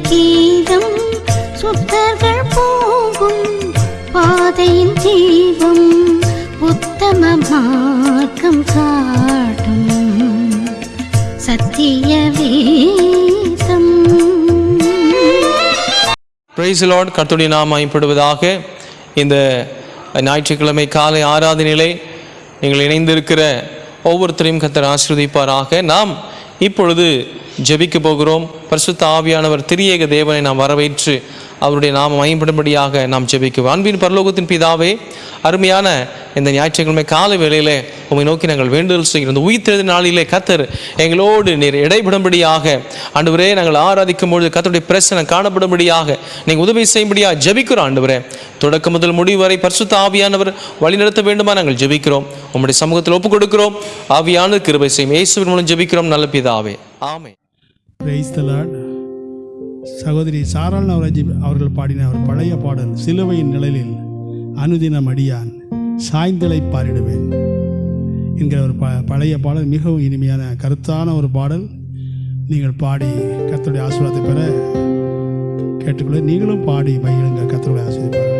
கீதம் சுத்தர்கள் போகும் பாதையின் தீபம் உத்தம மார்க்கம் காட்டும். சத்திய வேதம். பிரைஸ் லார்ட் கர்த்தருடைய நாம் மயப்படுவதாக இந்த ஞாயிற்றுக்கிழமை காலை ஆராதனையிலே நீங்கள் இணைந்திருக்கிற ஒவ்வொருத்தரையும் கத்தர் ஆசிர்வதிப்பாராக. நாம் இப்பொழுது ஜெபிக்க போகிறோம். பரிசுத்த ஆவியானவர் திரியேக தேவனை நாம் வரவேற்று அவருடைய நாம மயம்படும்படியாக நாம் ஜெபிக்குவோம். அன்பின் பரலோகத்தின் பிதாவே அருமையான இந்த ஞாயிற்றுக்கிழமை காலை வேளையிலே உம்மை நோக்கி நாங்கள் வேண்டுதல் செய்கிறோம். இந்த உயிர்த்தெழுந்த நாளிலே கத்தர் எங்களோடு நீர் இடைபடும்படியாக ஆண்டவரே நாங்கள் ஆராதிக்கும் பொழுது கத்தருடைய பிரச்சனை காணப்படும்படியாக நீங்கள் உதவி செய்யும்படியாக ஜபிக்கிறோம் ஆண்டவரே. தொடக்கம் முதல் முடிவு வரை பரிசுத்த ஆவியானவர் வழிநடத்த வேண்டுமா நாங்கள் ஜெபிக்கிறோம். உங்களுடைய சமூகத்தில் ஒப்புக் கொடுக்கிறோம் ஆவியான கிருபை செய்யும். இயேசுவின் மூலம் ஜெபிக்கிறோம். நல்ல பிதாவே. ஆமை பிரைஸ்தலாட் சகோதரி சாரால் நவராஜி அவர்கள் பாடின ஒரு பழைய பாடல் சிலுவையின் நிழலில் அனுதினம் அடியான் சாய்ந்தலை பாரிடுவேன் என்கிற ஒரு ப பழைய பாடல் மிகவும் இனிமையான கருத்தான ஒரு பாடல். நீங்கள் பாடி கத்தருடைய ஆசீர்வாதத்தை பெற கேட்டுக்கொள்ள நீங்களும் பாடி மகிழுங்க கத்தருடைய ஆசீர்வாதம்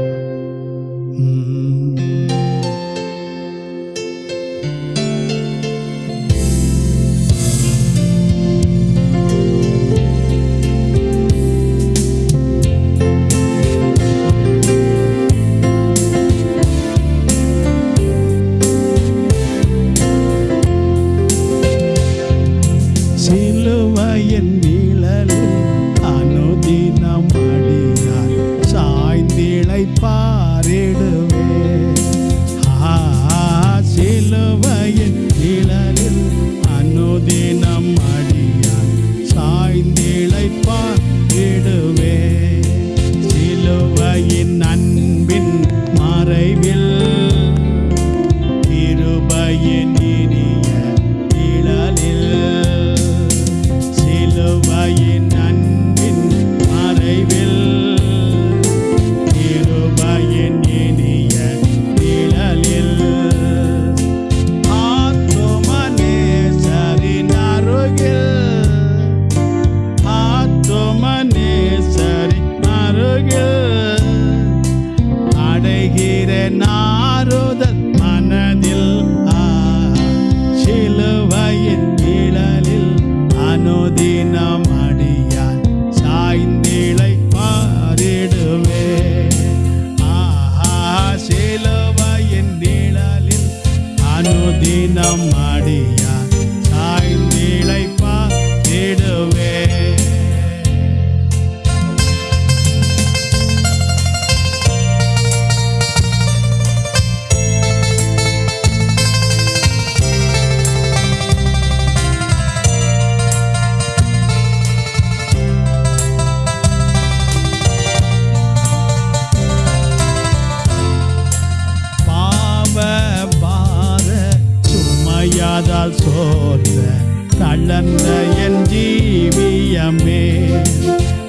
தளர்ந்த என் ஜீவியமே.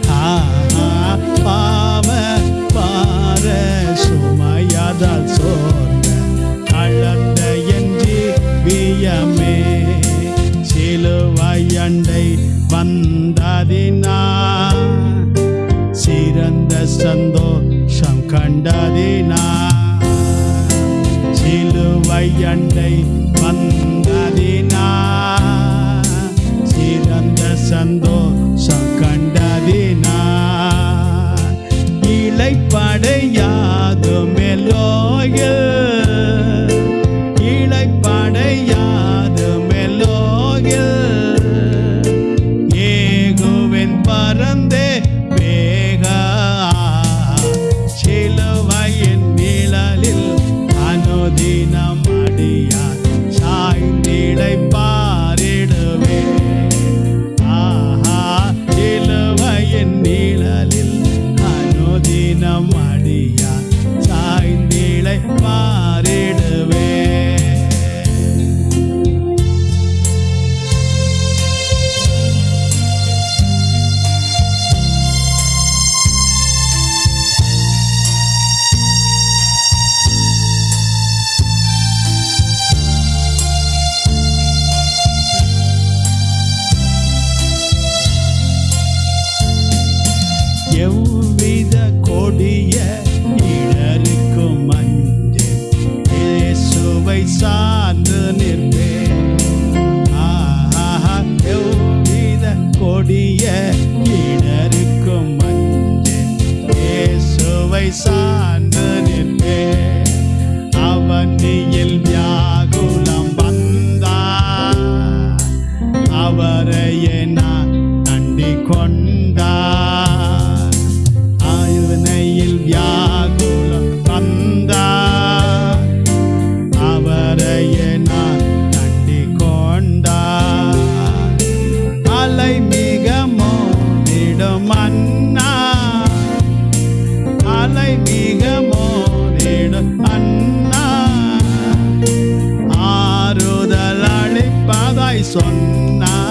ஆ, பாவ பார சுமையாதால் சோர்ந்த தளர்ந்த என் ஜீவியமே. சிலுவையண்டை வந்ததினா சிறந்த சந்தோஷம் கண்டதினா. சிலுவை சொன்னா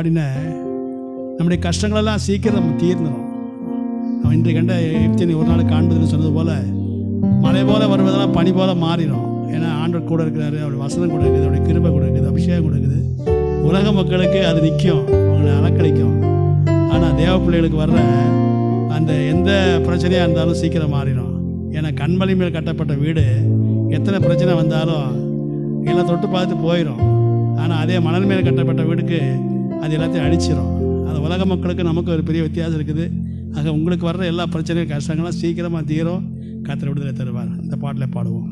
பாடின நம்முடைய கஷ்டங்களெல்லாம் சீக்கிரம் நம்ம தீர்ந்துடும் அவன் இன்று கண்ட எப்தினி ஒரு நாள் காண்பதுன்னு சொன்னது போல மழை போல வருவதெல்லாம் பனி போல மாறிடும் ஏன்னா ஆண்டவர் கூட இருக்கிறாரு அவருடைய வசனம் கூட இருக்குது அவருடைய கிருபை கூட இருக்குது அபிஷேகம் கூட இருக்குது. உலக மக்களுக்கு அது நிற்கும் அவங்களை அலக்கழிக்கும் ஆனால் தேவ பிள்ளைகளுக்கு வர்ற அந்த எந்த பிரச்சனையாக இருந்தாலும் சீக்கிரம் மாறிடும் ஏன்னா கண்மலை மேல் கட்டப்பட்ட வீடு எத்தனை பிரச்சனை வந்தாலும் எல்லாம் தொட்டு பார்த்து போயிடும் ஆனால் அதே மணல் மேல் கட்டப்பட்ட வீடுக்கு அது எல்லாத்தையும் அழிச்சிரும். அந்த உலக மக்களுக்கு நமக்கு ஒரு பெரிய வித்தியாசம் இருக்குது. ஆக உங்களுக்கு வர்ற எல்லா பிரச்சனையும் கஷ்டங்களும் சீக்கிரமாக தீரும். கத்திர விடுதலை தருவார். அந்த பாட்டில் பாடுவோம்.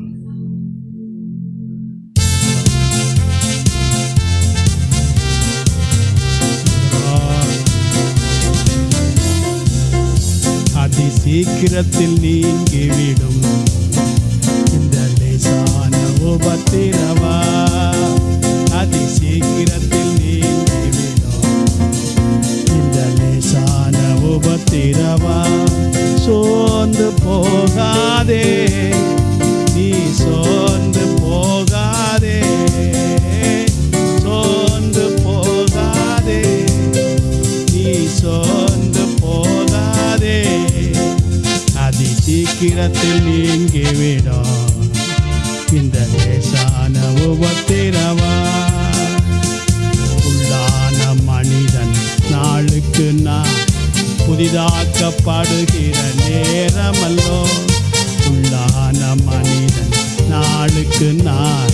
அதி சீக்கிரத்தில் நீங்கிவிடும் இந்த லேசான உபத்திரவா? அதி சீக்கிரத்தில் நீங்க உபத்திரவா சோர்ந்து போகாதே. நீ சோர்ந்து போகாதே. சோர்ந்து போகாதே. நீ சோர்ந்து போகாதே. அதி சீக்கிரத்தில் நீங்கிவிடும். இந்த லேசான உபத்திரவா? புதிதாக்கப்படுகிற நேரமல்லோ. உள்ளான மனிதன் நாளுக்கு நான்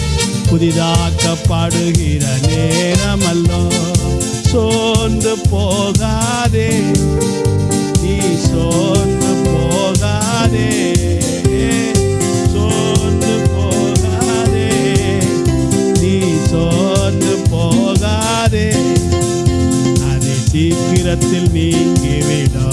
புதிதாக்கப்படுகிற நேரமல்லோ. சோர்ந்து போகாதே நீ சோர்ந்து போகாதே. சீக்கிரத்தில் நீங்கிவிட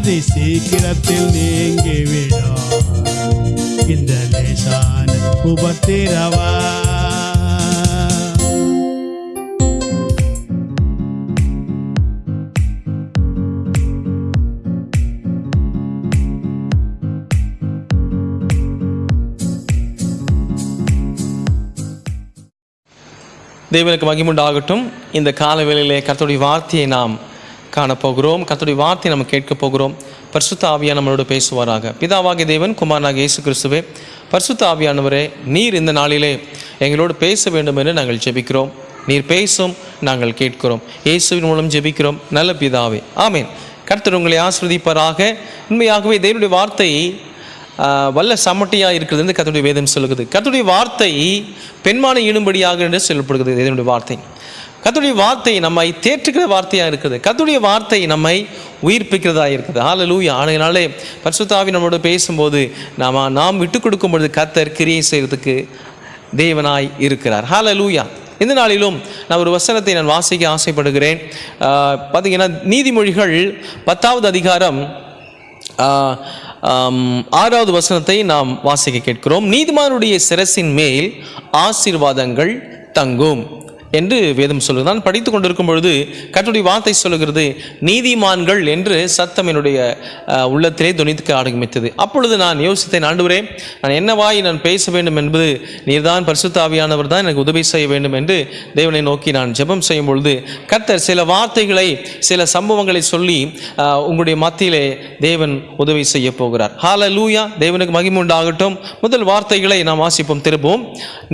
அது சீக்கிரத்தில் நீங்கிவிடும். இந்த லேசான உபத்திரவா? தேவனுக்கு மகிமுண்டாகட்டும். இந்த காலவேளையிலே கர்த்தருடைய வார்த்தையை நாம் காணப்போகிறோம். கத்துடைய வார்த்தை நம்ம கேட்கப் போகிறோம். பரிசுத்த ஆவியா நம்மளோட பேசுவாராக. பிதாவாகிய தேவன் குமாரனாக இயேசு கிறிஸ்துவே பரிசுத்த ஆவியானவரே நீர் இந்த நாளிலே எங்களோடு பேச வேண்டும் என்று நாங்கள் ஜெபிக்கிறோம். நீர் பேசும் நாங்கள் கேட்கிறோம். இயேசுவின் மூலம் ஜெபிக்கிறோம். நல்ல பிதாவே. ஆமீன். கர்த்தர் உங்களை ஆஸ்வதிப்பாராக உண்மையாகவே தேவனுடைய வார்த்தை வல்ல சமட்டியாக இருக்கிறது என்று கத்துடைய வேதம் சொல்லுகிறது. கத்துடைய வார்த்தை பெண்மானை ஈடும்படியாக என்று சொல்லப்படுகிறது. தேவனுடைய வார்த்தை. கத்துடைய வார்த்தை நம்மை தேற்றுகிற வார்த்தையாக இருக்குது. கத்துடைய வார்த்தை நம்மை உயிர்ப்பிக்கிறதா இருக்குது. ஹalleluya ஆனையினாலே பரிசுத்தாவி நம்மளோட பேசும்போது நாம் நாம் விட்டு கொடுக்கும் பொழுது கத்தர் கிரியை செய்கிறதுக்கு தேவனாய் இருக்கிறார். ஹalleluya இந்த நாளிலும் நான் ஒரு வசனத்தை நான் வாசிக்க ஆசைப்படுகிறேன். பார்த்திங்கன்னா பார்த்தீங்கன்னா நீதிமொழிகள் பத்தாவது அதிகாரம் ஆறாவது வசனத்தை நாம் வாசிக்க கேட்கிறோம். நீதிமானுடைய சிரசின் மேல் ஆசீர்வாதங்கள் தங்கும். என்று வேதம் சொல்லுது. நான் படித்து கொண்டிருக்கும் பொழுது கற்றுடைய வார்த்தை சொல்லுகிறது நீதிமான்கள் என்று சத்தம் என்னுடைய உள்ளத்திலே துணித்துக்க ஆரம்பித்தது. அப்பொழுது நான் யோசித்தேன் ஆண்டுவரே நான் என்னவாய் நான் பேச வேண்டும் என்பது நீர்தான் பரிசுத்தாவியானவர் தான் எனக்கு உதவி செய்ய வேண்டும் என்று தேவனை நோக்கி நான் ஜெபம் செய்யும் பொழுது கர்த்தர் சில வார்த்தைகளை சில சம்பவங்களை சொல்லி உங்களுடைய மத்தியிலே தேவன் உதவி செய்ய போகிறார். ஹால லூயா தேவனுக்கு மகிமுண்டாகட்டும் முதல் வார்த்தைகளை நாம் வாசிப்போம் திரும்பவும்.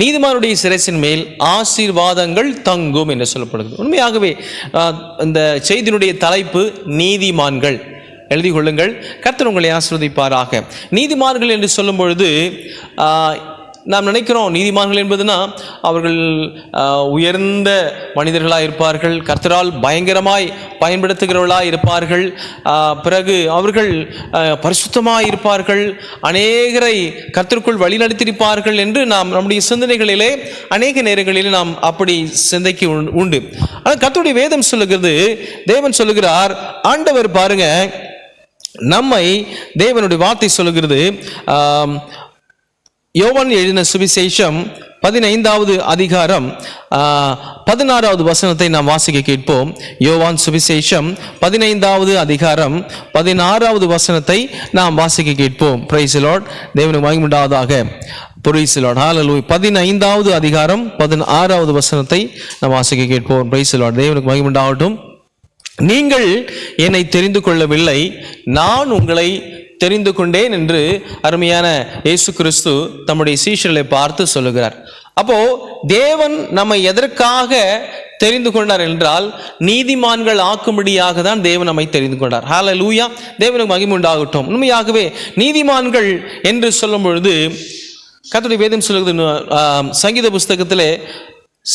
நீதிமானுடைய சிரசின் மேல் ஆசீர்வாதங்கள் தங்கும் என்று சொல்லப்படுகிறது. உண்மையாகவே இந்த செய்தியினுடைய தலைப்பு நீதிமான்கள். எழுதி கொள்ளுங்கள். கர்த்தர் உங்களை ஆசிர்வதிப்பாராக. நீதிமான்கள் என்று சொல்லும் பொழுது ஆஹ், நாம் நினைக்கிறோம் நீதிமான்கள் என்பதுனா அவர்கள் உயர்ந்த மனிதர்களாக இருப்பார்கள் கர்த்தரால் பயங்கரமாய் பயன்படுத்துகிறவர்களாக இருப்பார்கள் பிறகு அவர்கள் பரிசுத்தமாக இருப்பார்கள் அநேகரை கர்த்தருக்குள் வழிநடத்தியிருப்பார்கள் என்று நாம் நம்முடைய சிந்தனைகளிலே அநேக நேரங்களிலே நாம் அப்படி சிந்தைக்கு உண்- உண்டு. ஆனால் கர்த்தருடைய வேதம் சொல்லுகிறது தேவன் சொல்லுகிறார் ஆண்டவர் பாருங்க நம்மை தேவனுடைய வார்த்தை சொல்லுகிறது யோவான் எழுதின சுவிசேஷம் பதினைந்தாவது அதிகாரம் பதினாறாவது வசனத்தை நாம் வாசிக்க கேட்போம். யோவான் சுவிசேஷம் பதினைந்தாவது அதிகாரம் பதினாறாவது வசனத்தை நாம் வாசிக்க கேட்போம். பிரைசிலோட் லார்ட் தேவனுக்கு மகிமுண்டாவதாக பிரைஸ் லார்ட் பதினைந்தாவது அதிகாரம் பதினாறாவது வசனத்தை நாம் வாசிக்க கேட்போம். பிரைஸ் தேவனுக்கு மகிமுண்டாகட்டும் நீங்கள் என்னை தெரிந்து கொள்ளவில்லை. நான் உங்களை தெரிந்து கொண்டேன் என்று அருமையான இயேசு கிறிஸ்து தம்முடைய சீஷர்களை பார்த்து சொல்லுகிறார். அப்போ தேவன் நம்மை எதற்காக தெரிந்து கொண்டார் என்றால் நீதிமான்கள் ஆக்கும்படியாக தான் தேவன் நம்மை தெரிந்து கொண்டார். ஹால லூயா தேவனுக்கு மகிமுண்டாகட்டும் உண்மையாகவே நீதிமான்கள் என்று சொல்லும் பொழுது கத்துடைய வேதம் சொல்லுகிறது சங்கீத புஸ்தகத்திலே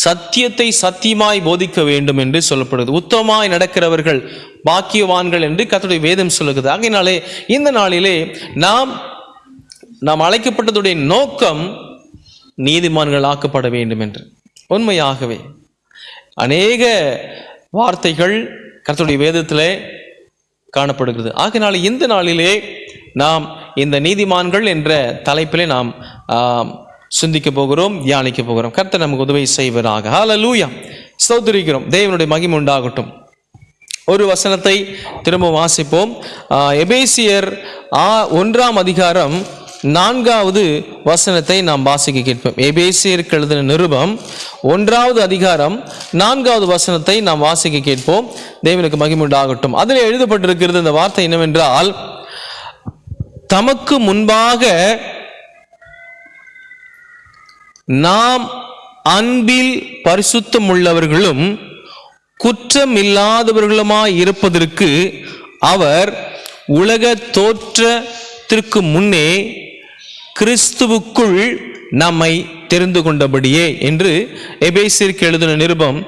சத்தியத்தை சத்தியமாய் போதிக்க வேண்டும் என்று சொல்லப்படுது உத்தமாய் நடக்கிறவர்கள் பாக்கியவான்கள் என்று கத்துடைய வேதம் சொல்லுகிறது. ஆகையினாலே இந்த நாளிலே நாம் நாம் அழைக்கப்பட்டதுடைய நோக்கம் நீதிமான்கள் ஆக்கப்பட வேண்டும் என்று. உண்மையாகவே அநேக வார்த்தைகள் கர்த்தருடைய வேதத்திலே காணப்படுகிறது. ஆகினால இந்த நாளிலே நாம் இந்த நீதிமான்கள் என்ற தலைப்பிலே நாம் சிந்திக்க போகிறோம் தியானிக்க போகிறோம். கர்த்தர் நமக்கு உதவி செய்வராக. லூயா ஸ்தோத்திரிக்கிறோம். தேவனுடைய மகிமை உண்டாகட்டும். ஒரு வசனத்தை திரும்ப வாசிப்போம். எபேசியர் ஆ ஒன்றாம் அதிகாரம் நான்காவது வசனத்தை நாம் வாசிக்க கேட்போம். எபேசியருக்கு எழுதின நிருபம் ஒன்றாவது அதிகாரம் நான்காவது வசனத்தை நாம் வாசிக்க கேட்போம். தேவனுக்கு மகிமுண்டாகட்டும் அதில் எழுதப்பட்டிருக்கிறது இந்த வார்த்தை என்னவென்றால் தமக்கு முன்பாக நாம் அன்பில் பரிசுத்தம் உள்ளவர்களும் குற்றமில்லாதவர்களுமாய் இருப்பதற்கு அவர் உலக தோற்றத்திற்கு முன்னே கிறிஸ்துவுக்குள் நம்மை தெரிந்து கொண்டபடியே என்று எபேசிற்கு எழுதின நிருபம்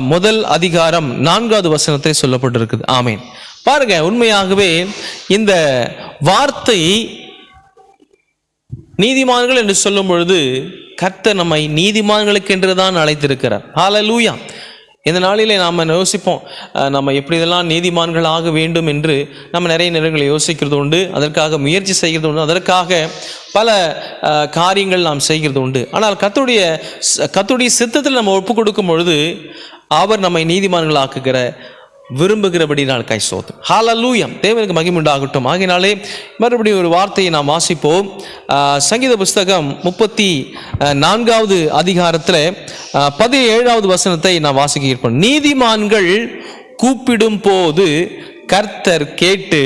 முதல் அதிகாரம் நான்காவது வசனத்தை சொல்லப்பட்டிருக்குது. ஆமேன். பாருங்க உண்மையாகவே இந்த வார்த்தை நீதிமான்கள் என்று சொல்லும் பொழுது கர்த்தர் நம்மை நீதிமான்களுக்கு என்று தான் அழைத்திருக்கிறார். ஹalleluya இந்த நாளிலே நாம் யோசிப்போம் நம்ம எப்படி இதெல்லாம் நீதிமான்கள் ஆக வேண்டும் என்று நம்ம நிறைய நேரங்களை யோசிக்கிறது உண்டு அதற்காக முயற்சி செய்கிறது உண்டு அதற்காக பல காரியங்கள் நாம் செய்கிறது உண்டு. ஆனால் கத்துடைய கத்துடைய சித்தத்தில் நம்ம ஒப்பு கொடுக்கும் பொழுது அவர் நம்மை நீதிமான்கள் ஆக்குகிற விரும்புகிறபடி நான் கை சோத்தும் ஹாலலூயம் தேவனுக்கு மகிமுண்டாகட்டும் ஆகினாலே மறுபடியும் ஒரு வார்த்தையை நாம் வாசிப்போம். சங்கீத புஸ்தகம் முப்பத்தி நான்காவது அதிகாரத்தில் பதினேழாவது வசனத்தை நான் வாசிக்க இருப்போம் நீதிமான்கள் கூப்பிடும் போது கர்த்தர் கேட்டு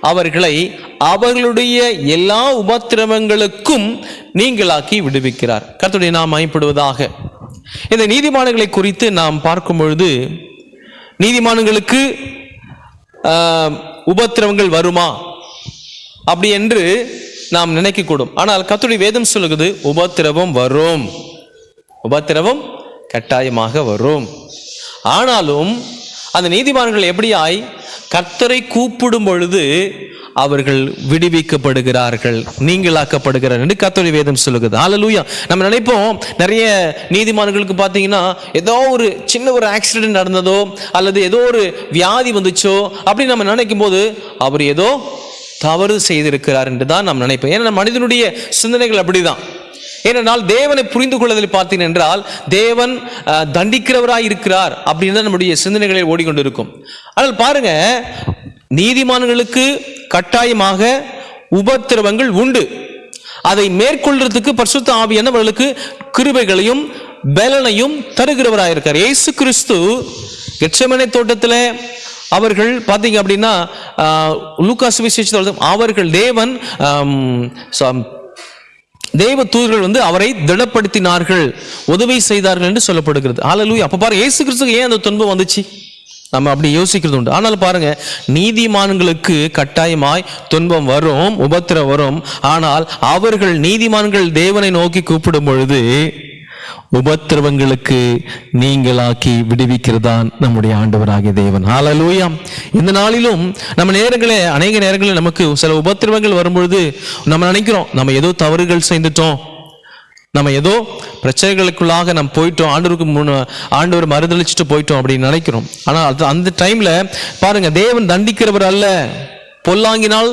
அவர்களை அவர்களுடைய எல்லா உபத்திரவங்களுக்கும் நீங்களாக்கி விடுவிக்கிறார். கர்த்தருடைய நாம் மயப்படுவதாக இந்த நீதிமான்களை குறித்து நாம் பார்க்கும் பொழுது நீதிமான்களுக்கு உபத்திரவங்கள் வருமா? அப்படி என்று நாம் நினைக்கக்கூடும். ஆனால் கத்துடைய வேதம் சொல்லுகிறது உபத்திரவம் வரும். உபத்திரவம் கட்டாயமாக வரும். ஆனாலும் அந்த நீதிமான்கள் எப்படியாய் கர்த்தரை கூப்பிடும் பொழுது அவர்கள் விடுவிக்கப்படுகிறார்கள் நீங்களாக்கப்படுகிறார் என்று கர்த்தருடைய வேதம் சொல்லுகிறது. ஆலலூயா நம்ம நினைப்போம் நிறைய நீதிமான்களுக்கு பார்த்தீங்கன்னா ஏதோ ஒரு சின்ன ஒரு ஆக்சிடென்ட் நடந்ததோ அல்லது ஏதோ ஒரு வியாதி வந்துச்சோ அப்படின்னு நம்ம நினைக்கும் போது அவர் ஏதோ தவறு செய்திருக்கிறார் என்று தான் நாம் நினைப்போம். ஏன்னா மனிதனுடைய சிந்தனைகள் அப்படிதான். ஏனென்றால் தேவனை புரிந்து கொள்வதில் பார்த்தீங்க என்றால் தேவன் தண்டிக்கிறவராய் இருக்கிறார் அப்படின்னு தான் நம்முடைய சிந்தனைகளில் ஓடிக்கொண்டிருக்கும். ஆனால் பாருங்க நீதிமான்களுக்கு கட்டாயமாக உபத்திரவங்கள் உண்டு. அதை மேற்கொள்றதுக்கு பரிசுத்த ஆவியானவர்களுக்கு கிருபைகளையும் பலனையும் தருகிறவராயிருக்கார் இயேசு கிறிஸ்து எச்சமனை தோட்டத்தில் அவர்கள் பார்த்தீங்க அப்படின்னா லூக்காஸ் விசேஷத்தோட அவர்கள் தேவன் சம்- தேவ தூதர்கள் வந்து அவரை திடப்படுத்தினார்கள் உதவி செய்தார்கள் என்று சொல்லப்படுகிறது. ஹalleluya. அப்ப பாருங்க ஏசு கிறிஸ்துக்கு ஏன் அந்த துன்பம் வந்துச்சு? நம்ம அப்படி யோசிக்கிறது உண்டு. ஆனால் பாருங்க நீதிமான்களுக்கு கட்டாயமாய் துன்பம் வரும் உபத்திரம் வரும். ஆனால் அவர்கள் நீதிமான்கள் தேவனை நோக்கி கூப்பிடும் பொழுது உபத்திரவங்களுக்கு நீங்களாக்கி விடுவிக்கிறதான் நம்முடைய ஆண்டவராகிய தேவன். ஆலலூயாம் இந்த நாளிலும் நம்ம நேரங்களே அநேக நேரங்களில் நமக்கு சில உபத்திரவங்கள் வரும்பொழுது நம்ம நினைக்கிறோம் நம்ம ஏதோ தவறுகள் செய்துட்டோம். நம்ம ஏதோ பிரச்சனைகளுக்குள்ளாக நம்ம போயிட்டோம் ஆண்டவருக்கு முன் ஆண்டவர் மறுதளிச்சுட்டு போயிட்டோம் அப்படின்னு நினைக்கிறோம். ஆனால் அது அந்த டைம்ல பாருங்க தேவன் தண்டிக்கிறவர் அல்ல பொல்லாங்கினால்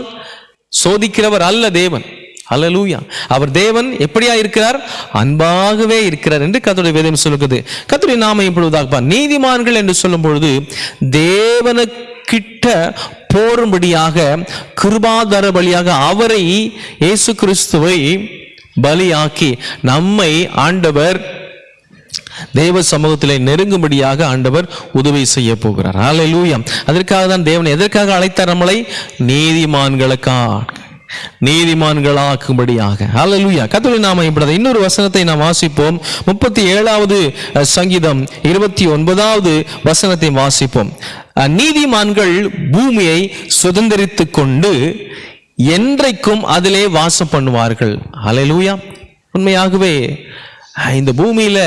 சோதிக்கிறவர் அல்ல தேவன். அலலூயா அவர் தேவன் எப்படியா இருக்கிறார்? அன்பாகவே இருக்கிறார் என்று கத்துடைய வேதம் சொல்லுகிறது. கத்துடைய நாம இப்பொழுதாக நீதிமான்கள் என்று சொல்லும் பொழுது தேவனுக்கிட்ட போரும்படியாக கிருபாதார பலியாக அவரை இயேசு கிறிஸ்துவை பலியாக்கி நம்மை ஆண்டவர் தேவ சமூகத்திலே நெருங்கும்படியாக ஆண்டவர் உதவி செய்ய போகிறார். ஹalleluya அதற்காக தான் தேவன் எதற்காக அழைத்தார் நம்மளை? நீதிமான்களுக்காக. நீதிமான்களாக்கும்படியாக. ஹalleluya கத்தோலி நாம இப்படி இன்னொரு வசனத்தை நாம் வாசிப்போம். முப்பத்தி ஏழாவது சங்கீதம் இருபத்தி ஒன்பதாவது வசனத்தை வாசிப்போம். நீதிமான்கள் பூமியை சுதந்திரித்து கொண்டு என்றைக்கும் அதிலே வாசம் பண்ணுவார்கள். ஹalleluya உண்மையாகவே இந்த பூமியில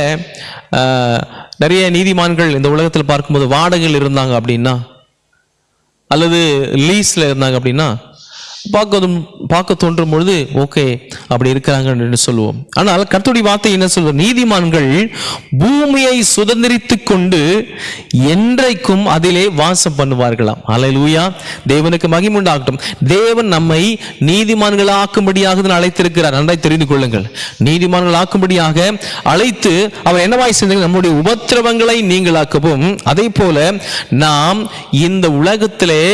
நிறைய நீதிமான்கள் இந்த உலகத்தில் பார்க்கும்போது வாடகையில் இருந்தாங்க அப்படின்னா அல்லது லீஸ்ல இருந்தாங்க அப்படின்னா பார்க்க பார்க்க தோன்றும் பொழுது ஓகே அப்படி இருக்கிறாங்க என்று சொல்லுவோம். ஆனால் கத்துடி வார்த்தை என்ன சொல்வது நீதிமான்கள் பூமியை சுதந்திரித்து கொண்டு என்றைக்கும் அதிலே வாசம் பண்ணுவார்களாம். அலையூயா தேவனுக்கு மகிமுண்டாகட்டும் தேவன் நம்மை நீதிமான்கள் ஆக்கும்படியாக அழைத்திருக்கிறார். நன்றாய் தெரிந்து கொள்ளுங்கள். நீதிமான்களாக்கும்படியாக அழைத்து அவர் என்னவாய் செய்தாங்க நம்முடைய உபத்திரவங்களை நீங்களாக்கவும். அதே போல நாம் இந்த உலகத்திலே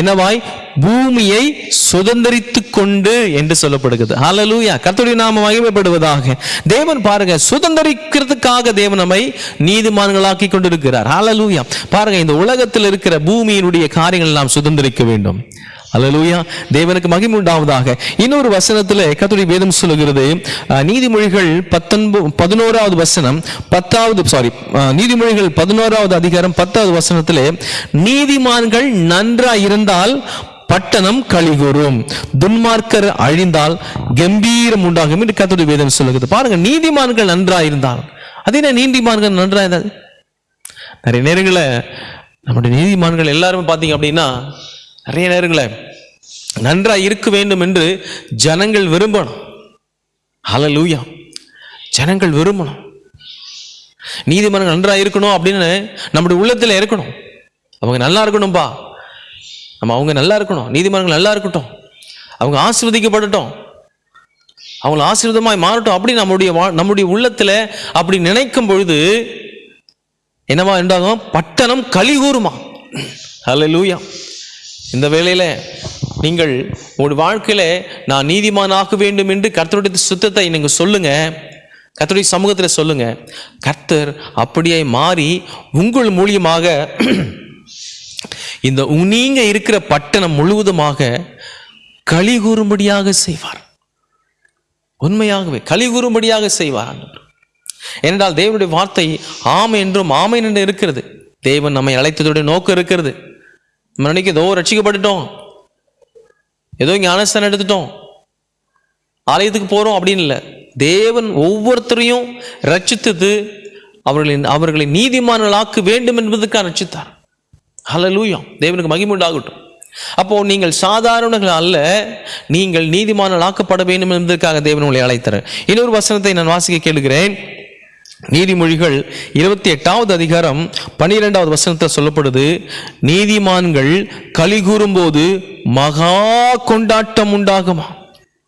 என்னவாய் பூமியை சுதந்திரித்து கொண்டு என்று சொல்லப்படுகிறது. ஹலலூயா கர்த்தருடைய நாம மகிமைப்படுவதாக. தேவன் பாருங்க சுதந்திரிக்கிறதுக்காக தேவன் நம்மை நீதிமான்களாக்கி கொண்டிருக்கிறார். ஹலலூயா பாருங்க இந்த உலகத்தில் இருக்கிற பூமியினுடைய காரியங்கள் நாம் சுதந்திரிக்க வேண்டும். அலலூயா தேவனுக்கு மகிமை உண்டாவதாக. இன்னொரு வசனத்துல கத்துடி வேதம் சொல்லுகிறது. நீதிமொழிகள் பத்தொன்பது பதினோராவது வசனம் பத்தாவது சாரி நீதிமொழிகள் பதினோராவது அதிகாரம் பத்தாவது வசனத்திலே நீதிமான்கள் நன்றாக இருந்தால் பட்டணம் கலிகூறும் துன்மார்க்கர் அழிந்தால் கம்பீரம் உண்டாகும் என்று கர்த்தருடைய வேதம் சொல்லுகிறது. பாருங்க நீதிமான்கள் நன்றாயிருந்தால். இருந்தால் நான் என்ன நீதிமான்கள் நன்றா இருந்தால் நிறைய நேரங்களில் நம்முடைய நீதிமான்கள் எல்லாருமே பார்த்தீங்க அப்படின்னா நிறைய நேரங்களில் நன்றாக இருக்க வேண்டும் என்று ஜனங்கள் விரும்பணும். அலலூயா ஜனங்கள் விரும்பணும். நீதிமன்றம் நன்றாக இருக்கணும் அப்படின்னு நம்முடைய உள்ளத்தில் இருக்கணும். அவங்க நல்லா இருக்கணும்பா. நம்ம அவங்க நல்லா இருக்கணும் நீதிமன்றங்கள் நல்லா இருக்கட்டும். அவங்க ஆசீர்வதிக்கப்படட்டும். அவங்கள ஆசீர்வாதமாய் மாறட்டும் அப்படி நம்முடைய வா- நம்முடைய உள்ளத்தில் அப்படி நினைக்கும் பொழுது என்னவா உண்டாகும்? பட்டணம் கலிகூறுமா லூயா இந்த வேளையில் நீங்கள் உங்களுடைய வாழ்க்கையில் நான் நீதிமானாக்க வேண்டும் என்று கர்த்தருடைய சுத்தத்தை நீங்கள் சொல்லுங்கள் கர்த்தருடைய சமூகத்தில் சொல்லுங்கள் கர்த்தர் அப்படியே மாறி உங்கள் மூலியமாக இந்த உ- நீங்க இருக்கிற பட்டணம் முழுவதுமாக களி கூறும்படியாக செய்வார். உண்மையாகவே களி கூறும்படியாக செய்வார். ஏனென்றால் தேவனுடைய வார்த்தை ஆம் என்றும் ஆமை என்று இருக்கிறது. தேவன் நம்மை அழைத்ததுடைய நோக்கம் இருக்கிறது. நம்ம நினைக்க ஏதோ ரட்சிக்கப்பட்டுட்டோம். ஏதோ இங்கே அனஸ்தானம் எடுத்துட்டோம். ஆலயத்துக்கு போகிறோம் அப்படின்னு இல்லை. தேவன் ஒவ்வொருத்தரையும் ரட்சித்தது அவர்களின் அவர்களை நீதிமான்களாக்க வேண்டும் என்பதற்காக ரட்சித்தார். ஹலலூயம் தேவனுக்கு மகிமுண்டாகட்டும் அப்போ நீங்கள் சாதாரணர்கள் அல்ல நீங்கள் நீதிமான ஆக்கப்பட வேண்டும் என்பதற்காக தேவன் உங்களை அழைத்தார் இன்னொரு வசனத்தை நான் வாசிக்க கேளுகிறேன். நீதிமொழிகள் இருபத்தி எட்டாவது அதிகாரம் பன்னிரெண்டாவது வசனத்தில் சொல்லப்படுது நீதிமான்கள் களி கூறும்போது மகா கொண்டாட்டம் உண்டாகுமா?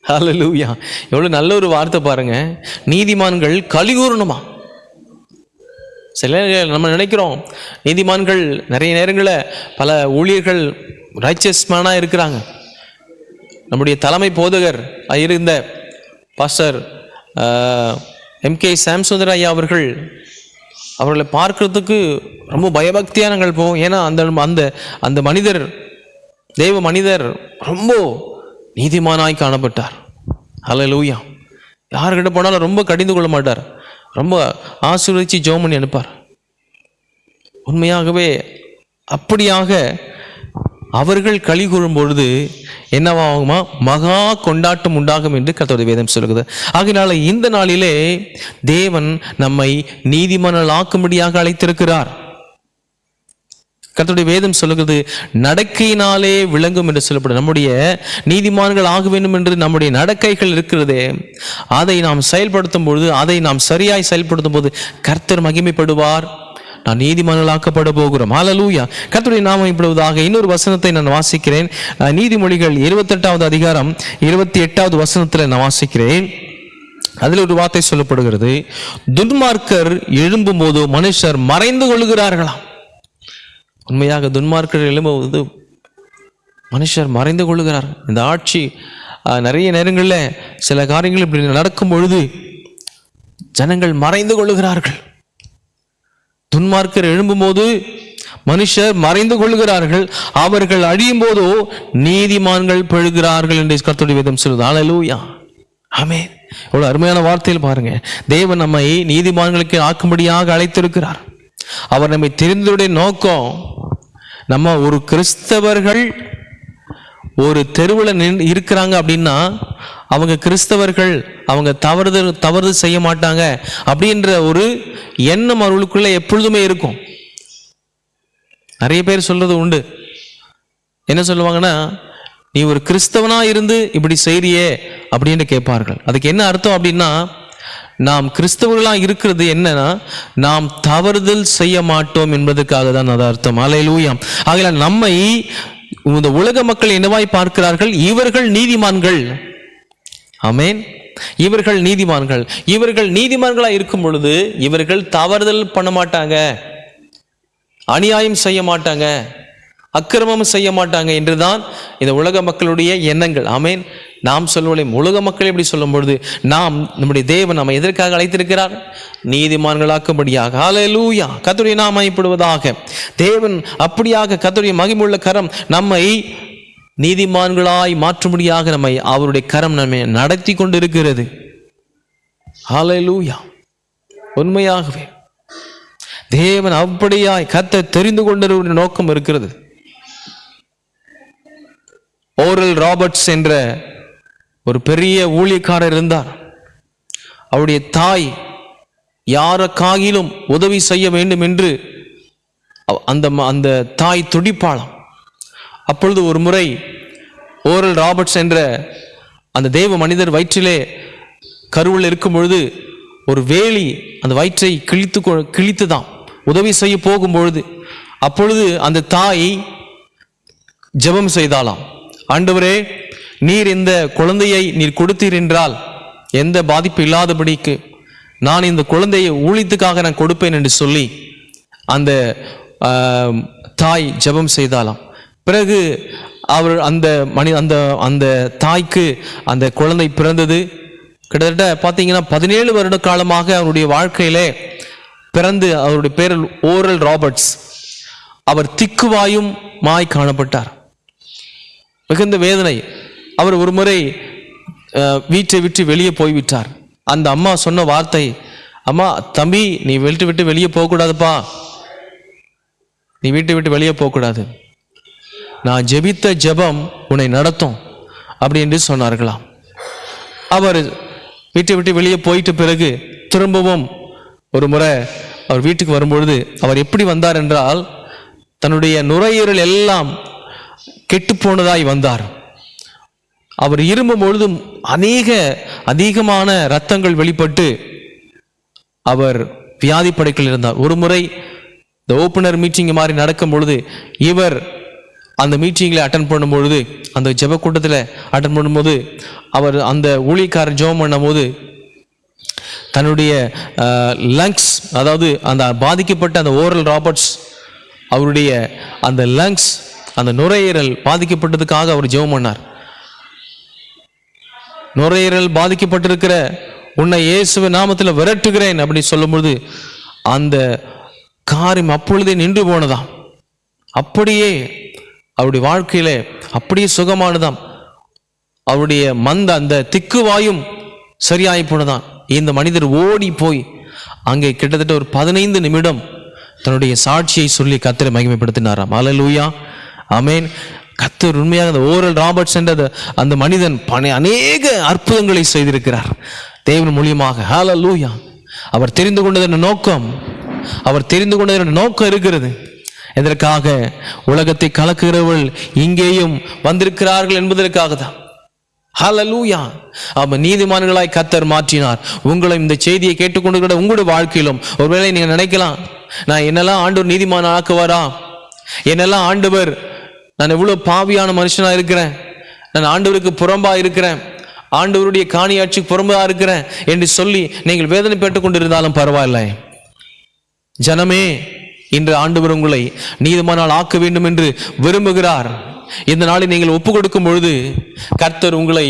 அல லூயா எவ்வளோ நல்ல ஒரு வார்த்தை பாருங்க. நீதிமான்கள் கலிகூறணுமா சில நேரங்கள் நம்ம நினைக்கிறோம் நீதிமான்கள் நிறைய நேரங்களில் பல ஊழியர்கள் ரைச்சஸ்மேனாக இருக்கிறாங்க. நம்முடைய தலைமை போதகர் இருந்த பாஸ்டர் எம் கே ஐயா அவர்கள் அவர்களை பார்க்கறதுக்கு ரொம்ப பயபக்தியாக நாங்கள் போவோம். ஏன்னா அந்த அந்த அந்த மனிதர் தெய்வ மனிதர் ரொம்ப நீதிமானாய் காணப்பட்டார். ஹalleluya. யார்கிட்ட போனாலும் ரொம்ப கடிந்து கொள்ள மாட்டார். ரொம்ப ஆசீர்வதித்து ஜோம் பண்ணி அனுப்பார். உண்மையாகவே அப்படியாக அவர்கள் களி கூறும் பொழுது என்னவாகுமா? மகா கொண்டாட்டம் உண்டாகும் என்று கத்தோட வேதம் சொல்லுகிறது. ஆகினால இந்த நாளிலே தேவன் நம்மை நீதிமன்றம் ஆக்கும்படியாக அழைத்திருக்கிறார். கர்த்தருடைய வேதம் சொல்லுகிறது நடக்கையினாலே விளங்கும் என்று சொல்லப்படும். நம்முடைய நீதிமான்கள் ஆக வேண்டும் என்று நம்முடைய நடக்கைகள் இருக்கிறதே. அதை நாம் செயல்படுத்தும் பொழுது அதை நாம் சரியாய் செயல்படுத்தும் போது கர்த்தர் மகிமைப்படுவார். நான் நீதிமான்களாக்கப்பட போகிறோம். ஹalleluya கர்த்தருடைய நாமம் இப்படுவதாக இன்னொரு வசனத்தை நான் வாசிக்கிறேன். நீதிமொழிகள் இருபத்தெட்டாவது அதிகாரம் இருபத்தி எட்டாவது வசனத்தில் நான் வாசிக்கிறேன். அதில் ஒரு வார்த்தை சொல்லப்படுகிறது துன்மார்க்கர் எழும்பும் போது மனுஷர் மறைந்து கொள்கிறார்களாம் உண்மையாக துன்மார்க்கர் எழும்புவது மனுஷர் மறைந்து கொள்ளுகிறார் இந்த ஆட்சி நிறைய நேரங்களில் சில காரியங்கள் இப்படி நடக்கும் பொழுது ஜனங்கள் மறைந்து கொள்ளுகிறார்கள் துன்மார்க்கர் எழும்பும்போது மனுஷர் மறைந்து கொள்கிறார்கள். அவர்கள் அழியும் போதோ நீதிமான்கள் பெழுகிறார்கள் என்று கருத்துடைய விதம் சொல்லுது. ஹalleluya ஆமே இவ்வளோ அருமையான வார்த்தையில் பாருங்க. தேவன் நம்மை நீதிமான்களுக்கு ஆக்கும்படியாக அழைத்திருக்கிறார். அவர் நம்மை தெரிந்ததுடைய நோக்கம் நம்ம ஒரு கிறிஸ்தவர்கள் ஒரு தெருவில் நின் இருக்கிறாங்க அப்படின்னா அவங்க கிறிஸ்தவர்கள் அவங்க தவறுதல் தவறு செய்ய மாட்டாங்க அப்படின்ற ஒரு எண்ணம் அவர்களுக்குள்ளே எப்பொழுதுமே இருக்கும். நிறைய பேர் சொல்கிறது உண்டு. என்ன சொல்லுவாங்கன்னா நீ ஒரு கிறிஸ்தவனாக இருந்து இப்படி செய்கிறியே அப்படின்னு கேட்பார்கள். அதுக்கு என்ன அர்த்தம் அப்படின்னா நாம் கிறிஸ்தவர்களாக இருக்கிறது என்னன்னா நாம் தவறுதல் செய்ய மாட்டோம் என்பதற்காக தான் அது அர்த்தம். அலையிலூயாம் ஆகல நம்மை இந்த உலக மக்கள் என்னவாய் பார்க்கிறார்கள்? இவர்கள் நீதிமான்கள். அமேன் இவர்கள் நீதிமான்கள். இவர்கள் நீதிமான்களாக இருக்கும் பொழுது இவர்கள் தவறுதல் பண்ண மாட்டாங்க. அநியாயம் செய்ய மாட்டாங்க. அக்கிரமம் செய்ய மாட்டாங்க என்றுதான் இந்த உலக மக்களுடைய எண்ணங்கள். ஆமேன். நாம் சொல்லுவோம் உலக மக்கள் எப்படி சொல்லும் பொழுது நாம் நம்முடைய தேவன் நம்ம எதற்காக அழைத்திருக்கிறார்? நீதிமான்களாக்கும்படியாக. ஹalleluya கத்துடைய நாம் அமைப்படுவதாக தேவன் அப்படியாக கத்துடைய மகிமுள்ள கரம் நம்மை நீதிமான்களாய் மாற்றும்படியாக நம்மை அவருடைய கரம் நம்மை நடத்தி கொண்டிருக்கிறது. ஹalleluya உண்மையாகவே தேவன் அப்படியாய் கத்த தெரிந்து கொண்டிருக்கிற நோக்கம் இருக்கிறது. ஓரல் ராபர்ட்ஸ் என்ற ஒரு பெரிய ஊழியக்காரர் இருந்தார். அவருடைய தாய் யாருக்காகிலும் உதவி செய்ய வேண்டும் என்று அந்த ம- அந்த தாய் துடிப்பாளாம். அப்பொழுது ஒரு முறை ஓரல் ராபர்ட்ஸ் என்ற அந்த தேவ மனிதர் வயிற்றிலே கருவில் இருக்கும் பொழுது ஒரு வேலி அந்த வயிற்றை கிழித்து கொ- கிழித்துதான். உதவி செய்ய போகும்பொழுது அப்பொழுது அந்த தாய் ஜெபம் செய்தாலாம் ஆண்டவரே நீர் இந்த குழந்தையை நீர் கொடுத்தீர் என்றால் எந்த பாதிப்பு இல்லாதபடிக்கு நான் இந்த குழந்தையை ஊழித்துக்காக நான் கொடுப்பேன் என்று சொல்லி அந்த தாய் ஜெபம் செய்தாலாம் பிறகு அவர் அந்த மணி அந்த அந்த தாய்க்கு அந்த குழந்தை பிறந்தது. கிட்டத்தட்ட பார்த்தீங்கன்னா பதினேழு வருட காலமாக அவருடைய வாழ்க்கையிலே பிறந்து அவருடைய பேர் ஓரல் ராபர்ட்ஸ் அவர் திக்குவாயும் மாய் காணப்பட்டார். மிகுந்த வேதனை. அவர் ஒரு முறை வீட்டை விட்டு வெளியே போய்விட்டார். அந்த அம்மா சொன்ன வார்த்தை அம்மா தம்பி நீ வீட்டை விட்டு வெளியே போகக்கூடாதுப்பா. நீ வீட்டை விட்டு வெளியே போகக்கூடாது. நான் ஜெபித்த ஜெபம் உன்னை நடத்தும் அப்படி என்று சொன்னார்களாம். அவர் வீட்டை விட்டு வெளியே போயிட்ட பிறகு திரும்பவும் ஒரு முறை அவர் வீட்டுக்கு வரும்பொழுது அவர் எப்படி வந்தார்? என்றால் தன்னுடைய நுரையீரல் எல்லாம் கெட்டுப்போனதாய் வந்தார். அவர் இருமும் பொழுதும் அநேக அதிகமான இரத்தங்கள் வெளிப்பட்டு அவர் வியாதி படைக்கில் இருந்தார். ஒரு முறை இந்த ஓப்பனர் மீட்டிங் மாதிரி நடக்கும் பொழுது இவர் அந்த மீட்டிங்கில் அட்டன் பண்ணும்பொழுது அந்த ஜெப கூட்டத்தில் அட்டன் பண்ணும்போது அவர் அந்த ஊழியக்காரர் ஜெபம் பண்ணும்போது தன்னுடைய லங்ஸ் அதாவது அந்த பாதிக்கப்பட்ட அந்த ஓரல் ராபர்ட்ஸ் அவருடைய அந்த லங்ஸ் அந்த நுரையீரல் பாதிக்கப்பட்டதுக்காக அவர் ஜெபம் பண்ணார். நுரையீரல் பாதிக்கப்பட்டிருக்கிற உன்னை இயேசுவ நாமத்தில் விரட்டுகிறேன் அப்படின்னு சொல்லும்போது அந்த காரியம் அப்பொழுதே நின்று போனதாம். அப்படியே அவருடைய வாழ்க்கையில அப்படியே சுகமானதாம். அவருடைய மந்த அந்த திக்குவாயும் சரியாகி போனதான் இந்த மனிதர் ஓடி போய் அங்கே கிட்டத்தட்ட ஒரு பதினைந்து நிமிடம் தன்னுடைய சாட்சியை சொல்லி கத்திரை மகிமைப்படுத்தினாராம். அலலூயா அமேன் கத்தர் உண்மையாக அந்த ஓரல் ராபர்ட்ஸ் என்ற அந்த- மனிதன் பணி அநேக அற்புதங்களை செய்திருக்கிறார். தேவன் மூலியமாக. ஹால லூயா அவர் தெரிந்து கொண்டதன் நோக்கம்? அவர் தெரிந்து கொண்டதன் நோக்கம் இருக்கிறது? எதற்காக? உலகத்தை கலக்குகிறவள் இங்கேயும் வந்திருக்கிறார்கள் என்பதற்காக தான். ஹால லூயா அவர் நீதிமான்களாய் கத்தர் மாற்றினார். உங்களை இந்த செய்தியை கேட்டுக்கொண்டு உங்களுடைய வாழ்க்கையிலும் ஒருவேளை நீங்க நினைக்கலாம் நான் என்னெல்லாம் ஆண்டவர் நீதிமான ஆக்குவாரா என்னெல்லாம் ஆண்டவர் நான் எவ்வளோ பாவியான மனுஷனாக இருக்கிறேன். நான் ஆண்டவருக்கு புறம்பாக இருக்கிறேன். ஆண்டவருடைய காணியாட்சிக்கு புறம்பாக இருக்கிறேன் என்று சொல்லி நீங்கள் வேதனை பெற்று கொண்டிருந்தாலும் பரவாயில்லை. ஜனமே இன்று ஆண்டவர் உங்களை நீதமானால் ஆக்க வேண்டும் என்று விரும்புகிறார். இந்த நாளை நீங்கள் ஒப்பு கொடுக்கும் பொழுது கர்த்தர் உங்களை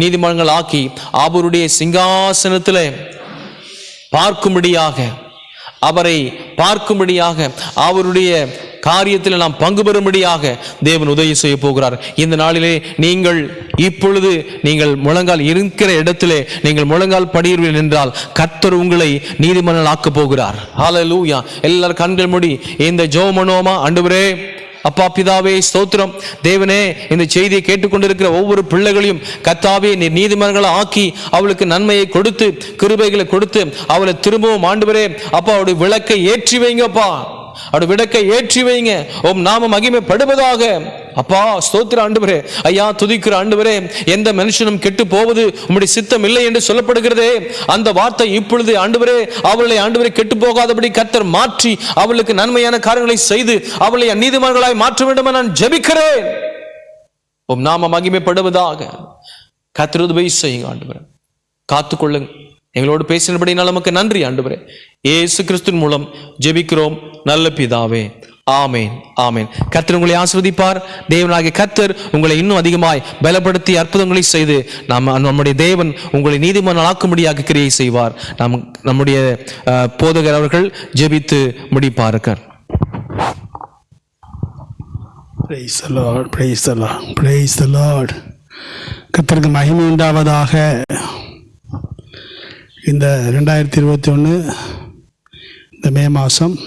நீதிமன்றங்கள் ஆக்கி அவருடைய சிங்காசனத்தில் பார்க்கும்படியாக அவரை பார்க்கும்படியாக அவருடைய காரியத்தில் நாம் பங்கு பெறும்படியாக தேவன் உதவி செய்ய போகிறார். இந்த நாளிலே நீங்கள் இப்பொழுது நீங்கள் முழங்கால் இருக்கிற இடத்திலே நீங்கள் முழங்கால் படியுங்கள் என்றால் கர்த்தர் உங்களை நீதிமன்றம் ஆக்கப் போகிறார். ஹalleluya எல்லாரும் கண்கள் மூடி இந்த ஜோமனோமா பண்ணுவோமா ஆண்டவரே அப்பா பிதாவே ஸ்தோத்திரம். தேவனே இந்த செய்தியை கேட்டுக்கொண்டிருக்கிற ஒவ்வொரு பிள்ளைகளையும் கத்தாவே நீர் நீதிமன்றங்களை ஆக்கி அவளுக்கு நன்மையை கொடுத்து கிருபைகளை கொடுத்து அவளை திரும்பவும் ஆண்டவரே அப்பா அவருடைய விளக்கை ஏற்றி வைங்கப்பா. அவருடைய விடக்கை ஏற்றி வைங்க. ஓம் நாம மகிமைப்படுவதாக. அப்பா ஸ்தோத்திர ஆண்டுவரே. ஐயா துதிக்கிற ஆண்டுவரே எந்த மனுஷனும் கெட்டு போவது உம்முடைய சித்தம் இல்லை என்று சொல்லப்படுகிறதே. அந்த வார்த்தை இப்பொழுது ஆண்டுவரே அவளை ஆண்டுவரே கெட்டு போகாதபடி கத்தர் மாற்றி அவளுக்கு நன்மையான காரியங்களை செய்து அவளை நீதிமன்றங்களாய் மாற்ற வேண்டும் நான் ஜெபிக்கிறேன். உம் நாம மகிமைப்படுவதாக. கர்த்தர் உதவி செய்யுங்க ஆண்டுவரே. காத்துக்கொள்ளுங்க. எங்களோடு பேசினபடினால் நமக்கு நன்றி ஆண்டுபரே இயேசு கிறிஸ்துவின் மூலம் ஜெபிக்கிறோம். நல்ல பிதாவே. ஆமேன் ஆமேன். கர்த்தர் உங்களை ஆசிர்வதிப்பார். தேவனாகிய கர்த்தர் உங்களை இன்னும் அதிகமாய் பலப்படுத்தி அற்புதங்களை செய்து நாம் நம்முடைய தேவன் உங்களை நீதிமன்றம் ஆக்கும்படியாக கிரியை செய்வார். நம் நம்முடைய போதகர் அவர்கள் ஜெபித்து முடிப்பார்கள் கத்தருக்கு மகிமை உண்டாவதாக praise the lord praise the lord கர்த்தருக்கு மகிமை உண்டாவதாக இந்த ரெண்டாயிரத்தி இருபத்தி ஒன்று இந்த மே மாதம்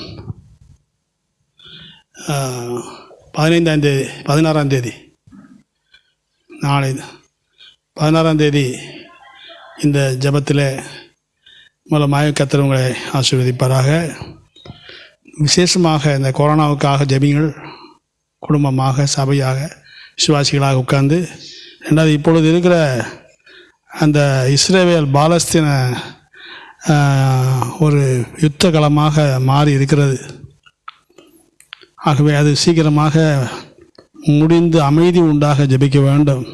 பதினைந்தாந்தேதி பதினாறாம் தேதி நாளை பதினாறாம் தேதி இந்த ஜெபத்தில் மூலமாக கர்த்தர் உங்களை ஆசீர்வதிப்பாராக. விசேஷமாக இந்த கொரோனாவுக்காக ஜெபிங்கள் குடும்பமாக சபையாக விசுவாசிகளாக உட்கார்ந்து ரெண்டாவது இப்பொழுது இருக்கிற அந்த இஸ்ரேவேல் பாலஸ்தீன ஒரு யுத்த களமாக மாறி இருக்கிறது. ஆகவே அது சீக்கிரமாக முடிந்து அமைதி உண்டாக ஜெபிக்க வேண்டும்.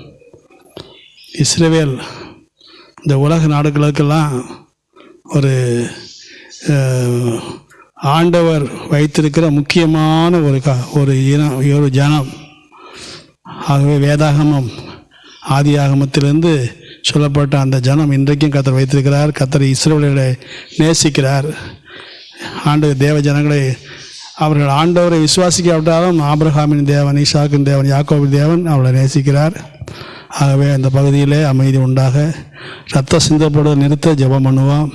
இஸ்ரேவேல் இந்த உலக நாடுகளுக்கெல்லாம் ஒரு ஆண்டவர் வைத்திருக்கிற முக்கியமான ஒரு க ஒரு இனம் ஒரு ஜனம். ஆகவே வேதாகமம் ஆதியாகமத்திலிருந்து சொல்லப்பட்ட அந்த ஜனம் இன்றைக்கும் கத்தர் வைத்திருக்கிறார் கத்தர் இஸ்ரவேலை நேசிக்கிறார். ஆண்டு தேவ ஜனங்களை அவர்கள் ஆண்டவரை விசுவாசிக்காவிட்டாலும் ஆபிரகாமின் தேவன் ஈஷாக்கின் தேவன் யாக்கோபின் தேவன் அவளை நேசிக்கிறார். ஆகவே அந்த பகுதியிலே அமைதி உண்டாக ரத்த சிந்தப்படுவதை நிறுத்த ஜெபம் பண்ணுவோம்.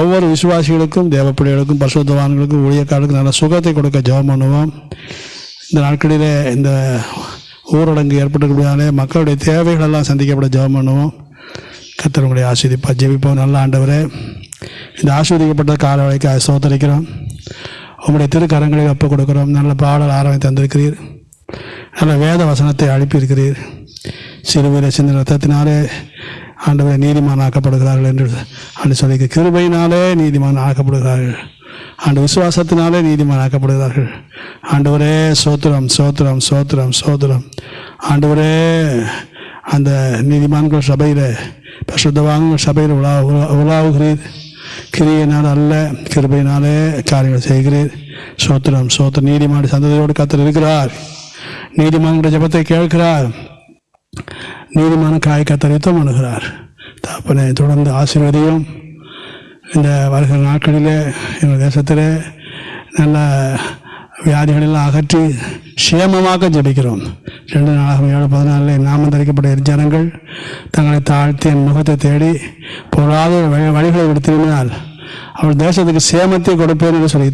ஒவ்வொரு விசுவாசிகளுக்கும் தேவப்பிள்ளைகளுக்கும் பசுத்தவான்களுக்கும் ஊழியக்காரர்களுக்கும் நல்ல சுகத்தை கொடுக்க ஜெபம் பண்ணுவோம். இந்த நாட்களிலே இந்த ஊரடங்கு ஏற்பட்டிருக்கிறதுனாலே மக்களுடைய தேவைகள் எல்லாம் சந்திக்கப்பட ஜெபம் பண்ணுவோம் கர்த்தர் உங்களை ஆஸ்வதிப்பா ஜெபிப்போம். நல்ல ஆண்டவரே இந்த ஆஸ்வதிக்கப்பட்ட கால வேலைக்கு சோதரிக்கிறோம் உங்களுடைய திருக்கரங்களில் ஒப்புக் கொடுக்குறோம். நல்ல பாடல் ஆரம்பி தந்திருக்கிறீர். நல்ல வேத வசனத்தை அனுப்பியிருக்கிறீர். சிறுவீர சிந்த ரத்தத்தினாலே ஆண்டவரை நீதிமான் ஆக்கப்படுகிறார்கள் என்று ஆண்டு சொல்லி கிருபையினாலே நீதிமான் ஆக்கப்படுகிறார்கள். ஆண்டு விசுவாசத்தினாலே நீதிமானாக்கப்படுகிறார்கள். ஆண்டவரே சோத்திரம் சோத்திரம் சோத்திரம் சோத்திரம். ஆண்டவரே அந்த நீதிமான்கள் சபையில் பசுத்தவான்கள் சபையில் உலா உலாவுகிறீர். கிரியினால் அல்ல கிருபையினாலே காரியங்கள் செய்கிறீர். சோத்திரம் சோத்திரம். நீதிமான் சந்ததியோடு கத்தர் இருக்கிறார். நீதிமான்களுடைய ஜெபத்தை கேட்கிறார். நீதிமான காய் கத்தர் யுத்தம் பண்ணுகிறார். தாப்பனை தொடர்ந்து ஆசீர்வதியும். இந்த வருகிற நாட்களிலே எங்கள் தேசத்திலே நல்ல வியாதிகளெல்லாம் அகற்றி சேமமாக ஜெபிக்கிறோம். ரெண்டு நாளாக ஏழு பதினாலில் நாமம் தரிக்கப்பட்ட ஜனங்கள் தங்களை தாழ்த்தி என் முகத்தை தேடி பொருளாத வழி- வழிகளை எடுத்திருந்தால் அவள் தேசத்துக்கு சேமத்தை கொடுப்பேன் என்று சொல்லி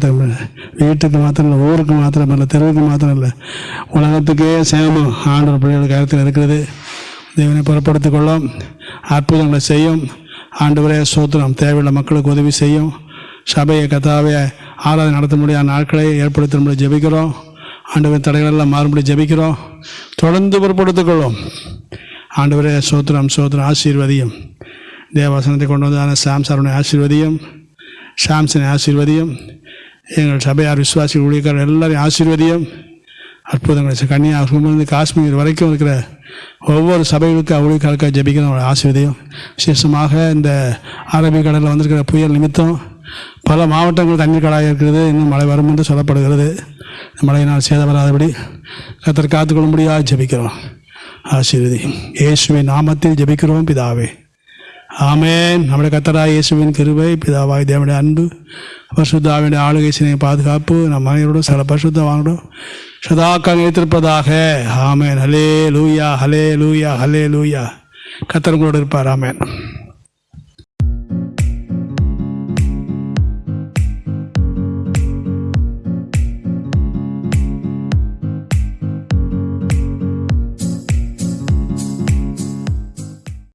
வீட்டுக்கு மாத்திரம் இல்லை ஊருக்கு மாத்திரம் இல்லை தெருவுக்கு மாத்திரம் இல்லை உலகத்துக்கே சேமம். ஆண்டவர் பிள்ளைகள் கருத்தில் இருக்கிறது. தேவனை புறப்படுத்திக் கொள்ளும். அற்புதங்களை செய்யும். ஆண்டவரே சோத்திரம் தேவையுள்ள மக்களுக்கு உதவி செய்யும். சபையை கதாவை ஆராதனை நடத்த முடியாத நாட்களை ஏற்படுத்தும்படி ஜபிக்கிறோம். ஆண்டவரின் தடைகளெல்லாம் மாறும்படி ஜபிக்கிறோம். தொடர்ந்து பொருட்படுத்திக்கொள்ளும் ஆண்டவரே சோத்திரம் சோத்திரம் ஆசீர்வதியும். தேவாசனத்தை கொண்டு வந்தான சாம் சரவணை ஆசீர்வதியும். சாம்சனை ஆசீர்வதியும். எங்கள் சபையார் விசுவாசி ஊழியக்காரர் எல்லாரையும் ஆசீர்வதியும். அற்புதம் செய்ய. கன்னியாகுமரிலிருந்து காஷ்மீர் வரைக்கும் இருக்கிற ஒவ்வொரு சபைகளுக்கு ஊழியக்காரருக்காக ஜெபிக்கிறோம் அவருடைய ஆசிர்வதையும் விசேஷமாக இந்த அரபிக்கடலில் வந்திருக்கிற புயல் நிமித்தம் பல மாவட்டங்கள் தண்ணீர் கடாக இருக்கிறது இன்னும் மழை வரும் என்று சொல்லப்படுகிறது. மழையினால் சேதம் வராதபடி கத்தர் காத்துக்கொள்ளும்படியாக ஜெபிக்கிறோம். ஆசீர்வதி இயேசுவின் நாமத்தில் ஜபிக்கிறோம் பிதாவே. ஆமேன். நம்முடைய கத்தராய் இயேசுவின் கிருவை பிதாவாய் தேவனுடைய அன்பு பரிசுத்தாவினுடைய ஆளுகை சினை பாதுகாப்பு நம் அனைவரோடும் சில பரிசுத்தவானோடும் சதாக்கால் வைத்திருப்பதாக ஆமேன். ஹலே லூயா ஹலே லூயா ஹலே லூயா கத்தர் உங்களோடு இருப்பார். ஆமேன்.